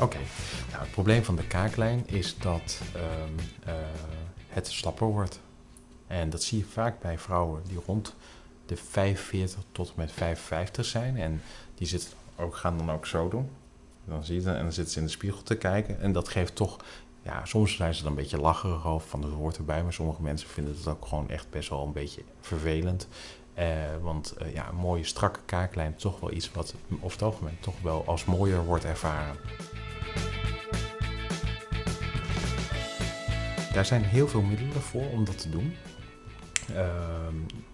Oké, nou, het probleem van de kaaklijn is dat ehm, eh, het slapper wordt. En dat zie je vaak bij vrouwen die rond de 45 tot en met 55 zijn. En die zitten ook, gaan dan ook zo doen. Dan zie je en dan zitten ze in de spiegel te kijken. En dat geeft toch, ja, soms zijn ze dan een beetje lacherig over van het woord erbij. Maar sommige mensen vinden het ook gewoon echt best wel een beetje vervelend. Eh, want uh, ja, een mooie strakke kaaklijn is toch wel iets wat over het algemeen toch wel als mooier wordt ervaren. Daar zijn heel veel middelen voor om dat te doen. Uh,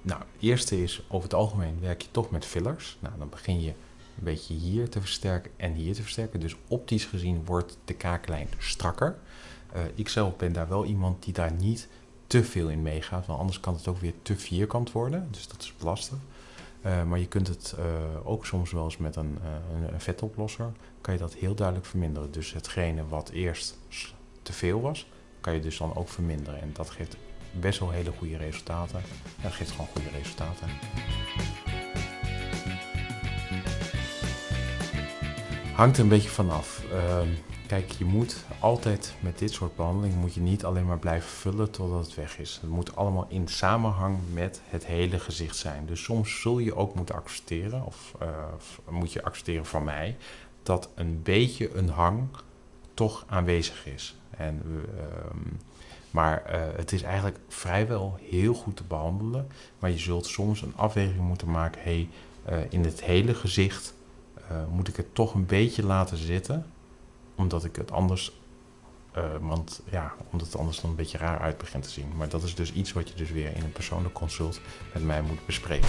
nou, het eerste is over het algemeen werk je toch met fillers. Nou, dan begin je een beetje hier te versterken en hier te versterken. Dus optisch gezien wordt de kaaklijn strakker. Uh, ik zelf ben daar wel iemand die daar niet te veel in meegaat, want anders kan het ook weer te vierkant worden. Dus dat is lastig. Uh, maar je kunt het uh, ook soms wel eens met een, een, een, vetoplosser, kan je dat heel duidelijk verminderen. Dus hetgene wat eerst te veel was, kan je dus dan ook verminderen. En dat geeft best wel hele goede resultaten. Ja, dat geeft gewoon goede resultaten. Hangt een beetje vanaf. Uh, kijk, je moet altijd met dit soort behandelingen moet je niet alleen maar blijven vullen totdat het weg is. Het moet allemaal in samenhang met het hele gezicht zijn. Dus soms zul je ook moeten accepteren, of, of moet je accepteren van mij, dat een beetje een hang toch aanwezig is. En, uh, maar uh, het is eigenlijk vrijwel heel goed te behandelen. Maar je zult soms een afweging moeten maken. Hey, uh, in het hele gezicht uh, moet ik het toch een beetje laten zitten. Omdat ik het anders. want ja, omdat het anders dan een beetje raar uit begint te zien. Maar dat is dus iets wat je dus weer in een persoonlijk consult met mij moet bespreken.